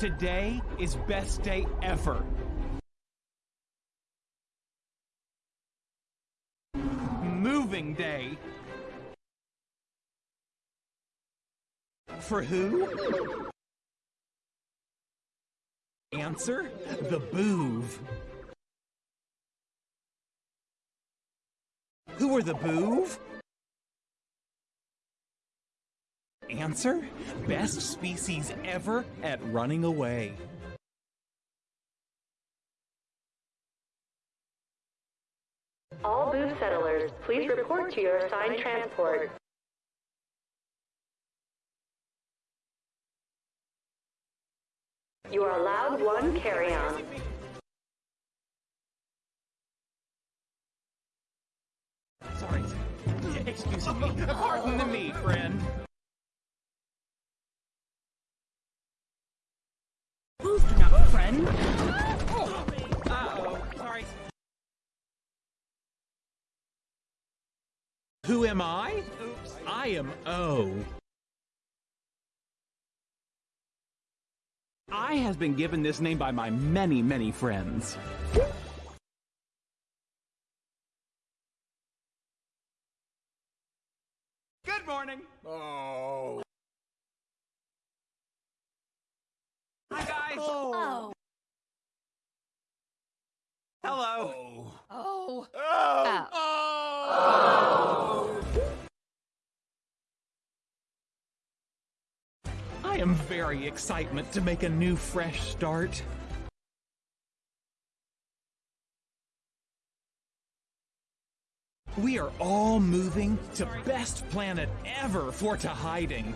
Today is best day ever. Moving day. For who? Answer the Boov. Who are the Boov? Answer best species ever at running away. All Boov settlers, please report to your assigned transport. You are allowed one carry-on. Sorry. Excuse me. Pardon me, friend. Boost up. Uh-oh. Sorry. Who am I? Oops. I am O. I has been given this name by my many, many friends. Good morning. Oh. Hi, guys. Oh. Hello. Oh. Oh. Oh. I am very excitement to make a new fresh start. We are all moving to best planet ever for to hiding.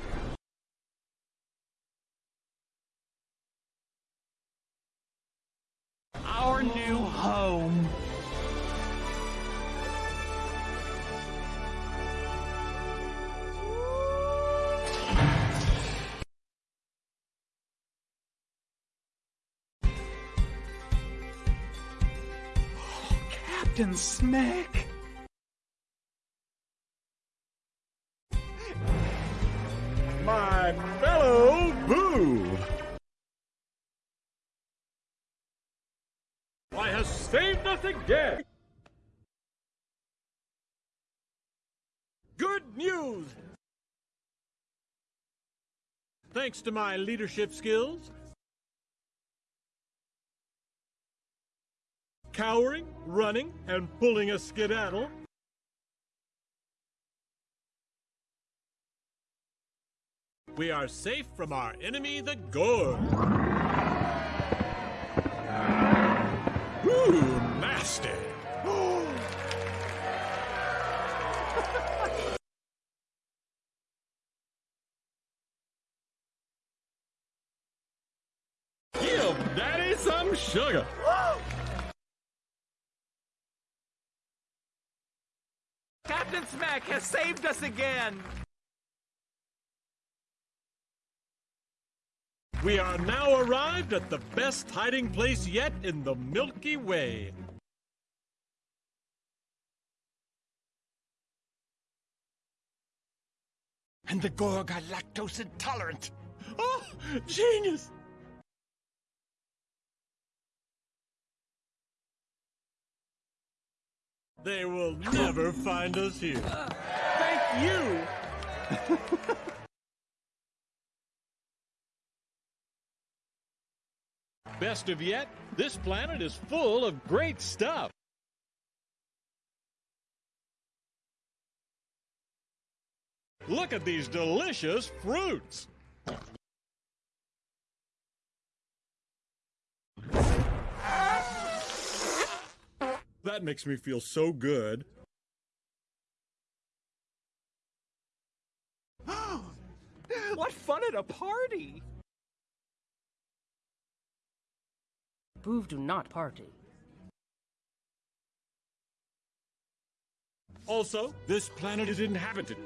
Captain Smek. My fellow Boo! I have saved us again! Good news! Thanks to my leadership skills, cowering, running, and pulling a skedaddle, we are safe from our enemy, the Gorg. Ooh, nasty! Give Daddy some sugar! Captain Smek has saved us again. We are now arrived at the best hiding place yet in the Milky Way. And the Gorg are lactose intolerant. Oh, genius! They will never find us here. Thank you. Best of yet, this planet is full of great stuff. Look at these delicious fruits. That makes me feel so good. What fun at a party! Boov do not party. Also, this planet is inhabited.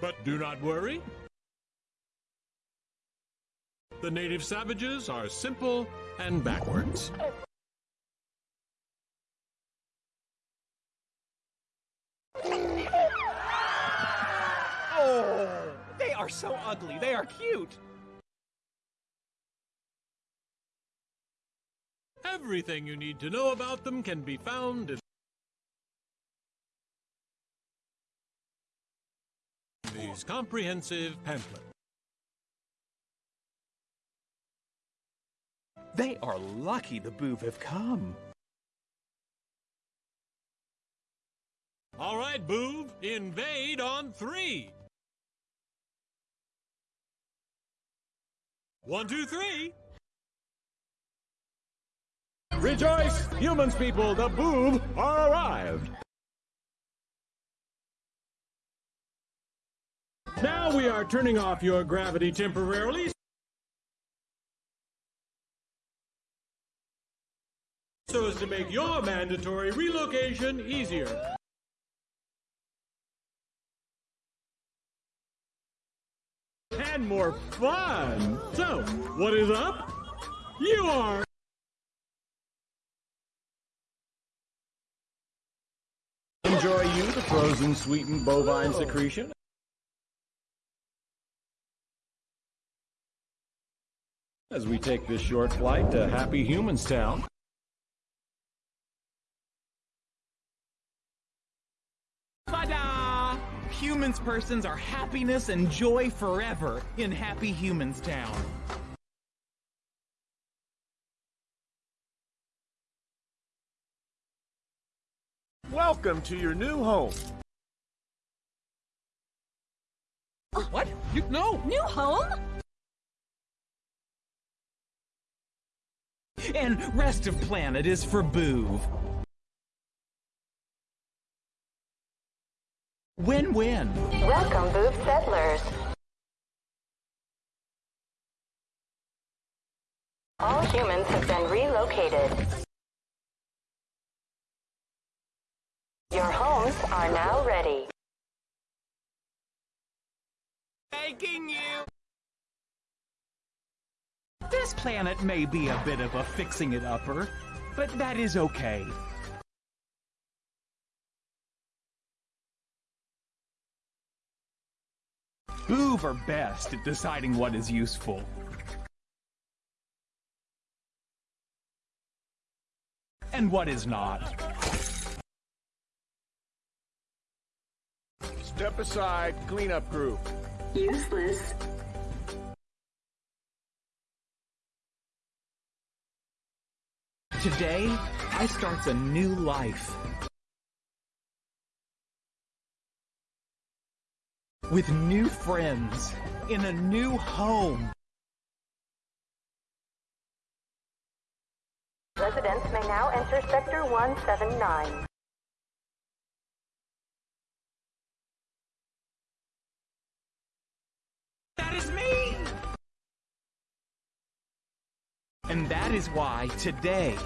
But do not worry. The native savages are simple and backwards. Oh, they are so ugly. They are cute. Everything you need to know about them can be found in these comprehensive pamphlets. They are lucky the Boov have come. All right, Boov, invade on three. One, two, three. Rejoice, humans people, the Boov are arrived. Now we are turning off your gravity temporarily. So as to make your mandatory relocation easier. And more fun! So, what is up? You are Enjoy you the frozen sweetened bovine secretion. As we take this short flight to Happy Humans Town. Ta-da! Humans persons are happiness and joy forever in Happy Humans Town. Welcome to your new home. Oh. What? You, no! New home? And rest of planet is for Boov. Win-win. Welcome, Boov settlers. All humans have been relocated. Your homes are now ready. Thanking you! This planet may be a bit of a fixing-it-upper, but that is okay. Boov are best at deciding what is useful. And what is not. Step aside, cleanup crew. Useless. Today, I starts a new life. With new friends, in a new home. Residents may now enter Sector 179. That is me! And that is why today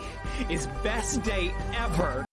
is best day ever